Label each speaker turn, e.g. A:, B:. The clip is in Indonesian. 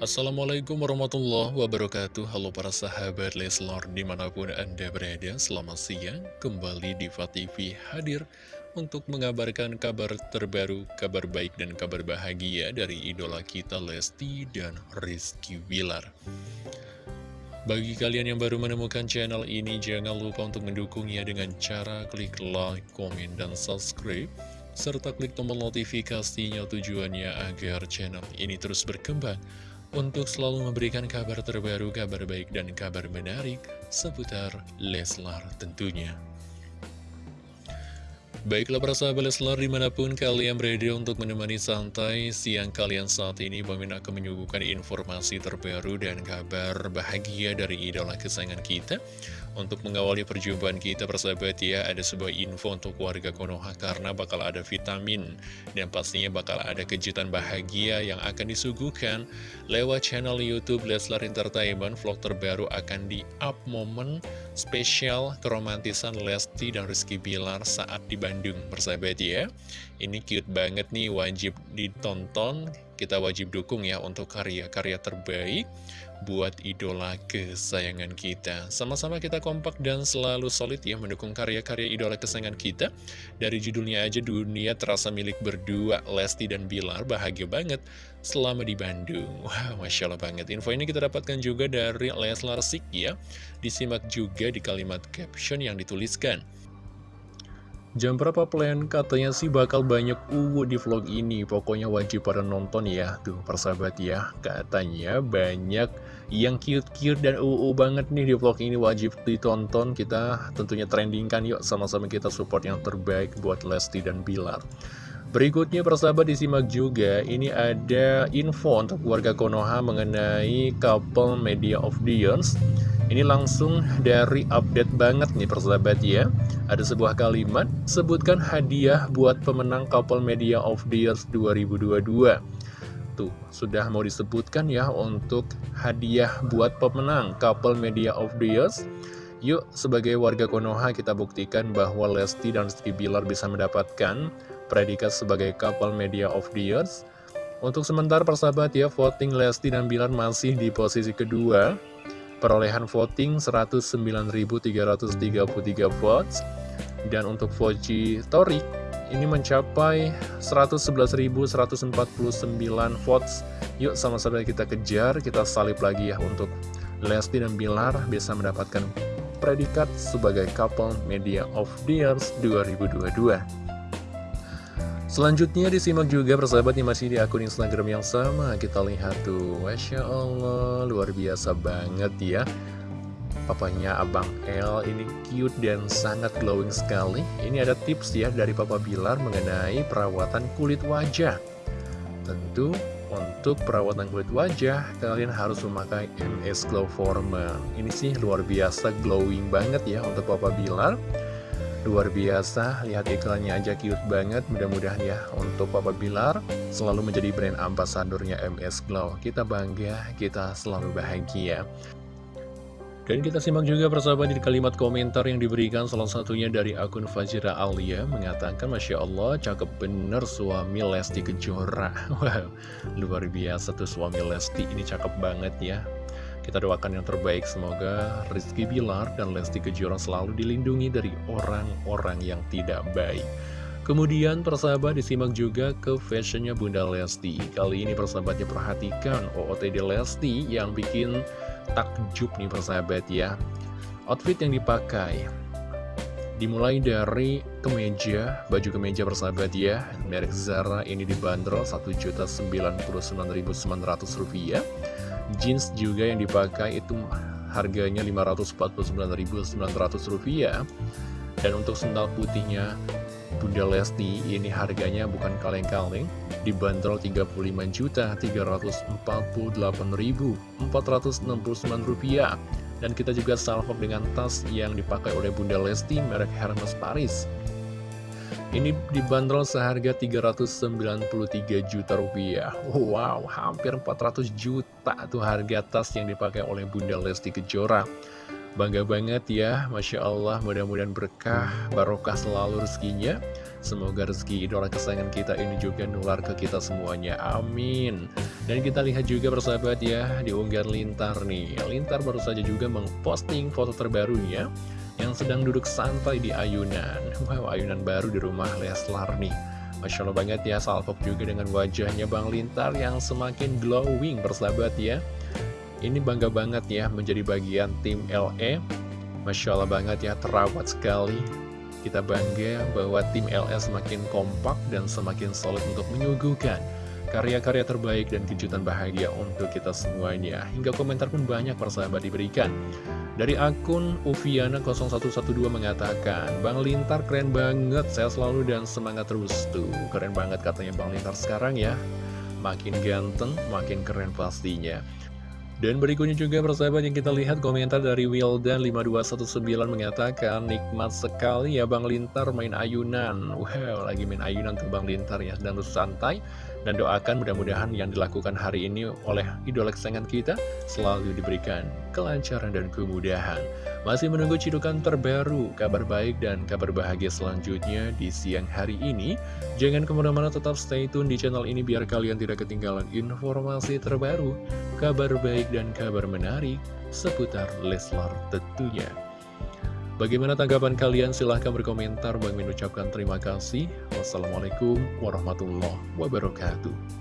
A: Assalamualaikum warahmatullahi wabarakatuh. Halo para sahabat Leslor di mana pun anda berada Selamat siang. Kembali di TV hadir Untuk mengabarkan kabar terbaru Kabar baik dan kabar bahagia Dari idola kita Lesti dan Rizky Wilar bagi kalian yang baru menemukan channel ini, jangan lupa untuk mendukungnya dengan cara klik like, komen, dan subscribe serta klik tombol notifikasinya tujuannya agar channel ini terus berkembang untuk selalu memberikan kabar terbaru, kabar baik, dan kabar menarik seputar Leslar tentunya. Baiklah para sahabat Leslar di mana pun kalian berada untuk menemani santai siang kalian saat ini Bang akan menyuguhkan informasi terbaru dan kabar bahagia dari idola kesayangan kita. Untuk mengawali perjumpaan kita persahabat ya Ada sebuah info untuk warga Konoha karena bakal ada vitamin Dan pastinya bakal ada kejutan bahagia yang akan disuguhkan Lewat channel Youtube Leslar Entertainment. Vlog terbaru akan di-up momen spesial keromantisan Lesti dan Rizky Bilar saat di Bandung persahabat ya Ini cute banget nih wajib ditonton Kita wajib dukung ya untuk karya-karya terbaik buat idola kesayangan kita. Sama-sama kita kompak dan selalu solid ya mendukung karya-karya idola kesayangan kita. Dari judulnya aja dunia terasa milik berdua, Lesti dan Bilar bahagia banget selama di Bandung. Wah, wow, Masya Allah banget. Info ini kita dapatkan juga dari Leslar Sik ya. Disimak juga di kalimat caption yang dituliskan. Jam berapa plan? Katanya sih bakal banyak uwu di vlog ini. Pokoknya wajib pada nonton ya Tuh persahabat ya. Katanya banyak yang cute-cute dan uwu banget nih di vlog ini. Wajib ditonton. Kita tentunya trendingkan yuk. Sama-sama kita support yang terbaik buat Lesti dan Bilar. Berikutnya persahabat disimak juga. Ini ada info untuk warga Konoha mengenai couple media of the years ini langsung dari update banget nih persahabat ya. Ada sebuah kalimat Sebutkan hadiah buat pemenang Couple Media of the Years 2022 Tuh, sudah mau disebutkan ya untuk hadiah buat pemenang Couple Media of the Years Yuk, sebagai warga Konoha kita buktikan bahwa Lesti dan Rizky Bilar bisa mendapatkan predikat sebagai Couple Media of the Years Untuk sementara persahabat ya, voting Lesti dan Bilar masih di posisi kedua Perolehan voting 109.333 votes. Dan untuk Voji Torik ini mencapai 111.149 votes. Yuk sama-sama kita kejar, kita salib lagi ya untuk Lesti dan Bilar bisa mendapatkan predikat sebagai couple media of the years 2022 Selanjutnya disimak juga persahabat yang masih di akun Instagram yang sama. Kita lihat tuh, Masya Allah, luar biasa banget ya. Papanya Abang L ini cute dan sangat glowing sekali. Ini ada tips ya dari Papa Bilar mengenai perawatan kulit wajah. Tentu untuk perawatan kulit wajah kalian harus memakai MS Glow Former. Ini sih luar biasa glowing banget ya untuk Papa Bilar Luar biasa, lihat iklannya aja cute banget. Mudah-mudahan ya untuk Papa Bilar selalu menjadi brand ambasadornya MS Glow. Kita bangga, kita selalu bahagia. Dan kita simak juga persahabat di kalimat komentar yang diberikan salah satunya dari akun Fajira Alia mengatakan Masya Allah cakep bener suami Lesti Kejora. Wow, luar biasa tuh suami Lesti. Ini cakep banget ya kita doakan yang terbaik, semoga Rizky Bilar dan Lesti Kejora selalu dilindungi dari orang-orang yang tidak baik. Kemudian persahabat disimak juga ke fashionnya Bunda Lesti. Kali ini persahabatnya perhatikan OOTD Lesti yang bikin takjub nih persahabat ya. Outfit yang dipakai Dimulai dari kemeja, baju kemeja persahabat ya Merek Zara ini dibanderol Rp1.099.900 Jeans juga yang dipakai itu harganya Rp549.900 Dan untuk sendal putihnya Bunda Lesti ini harganya bukan kaleng-kaleng dibanderol Rp35.348.469 dan kita juga salvo dengan tas yang dipakai oleh Bunda Lesti merek Hermes Paris ini dibanderol seharga 393 juta rupiah. Wow, hampir 400 juta tuh harga tas yang dipakai oleh Bunda Lesti Kejora. Bangga banget ya, Masya Allah mudah-mudahan berkah, barokah selalu rezekinya. Semoga rezeki idola kesayangan kita ini juga nular ke kita semuanya, amin. Dan kita lihat juga persahabat ya, di unggahan Lintar nih. Lintar baru saja juga memposting foto terbarunya Yang sedang duduk santai di ayunan. Wow, ayunan baru di rumah Leslar nih. Masya Allah banget ya, salvok juga dengan wajahnya Bang Lintar yang semakin glowing persahabat ya. Ini bangga banget ya menjadi bagian tim LE Masya Allah banget ya, terawat sekali. Kita bangga bahwa tim LS semakin kompak dan semakin solid untuk menyuguhkan karya-karya terbaik dan kejutan bahagia untuk kita semuanya. Hingga komentar pun banyak persahabat diberikan. Dari akun Uviana0112 mengatakan, Bang Lintar keren banget, saya selalu dan semangat terus tuh. Keren banget katanya Bang Lintar sekarang ya. Makin ganteng, makin keren pastinya. Dan berikutnya juga persahabat yang kita lihat komentar dari Wildan5219 mengatakan Nikmat sekali ya Bang Lintar main ayunan Wow lagi main ayunan tuh Bang Lintar ya Dan santai Dan doakan mudah-mudahan yang dilakukan hari ini oleh idola kesayangan kita Selalu diberikan kelancaran dan kemudahan masih menunggu cidukan terbaru, kabar baik dan kabar bahagia selanjutnya di siang hari ini. Jangan ke mana-mana tetap stay tune di channel ini biar kalian tidak ketinggalan informasi terbaru, kabar baik dan kabar menarik seputar Leslar tentunya. Bagaimana tanggapan kalian? Silahkan berkomentar. Bang mengucapkan terima kasih. Wassalamualaikum warahmatullahi wabarakatuh.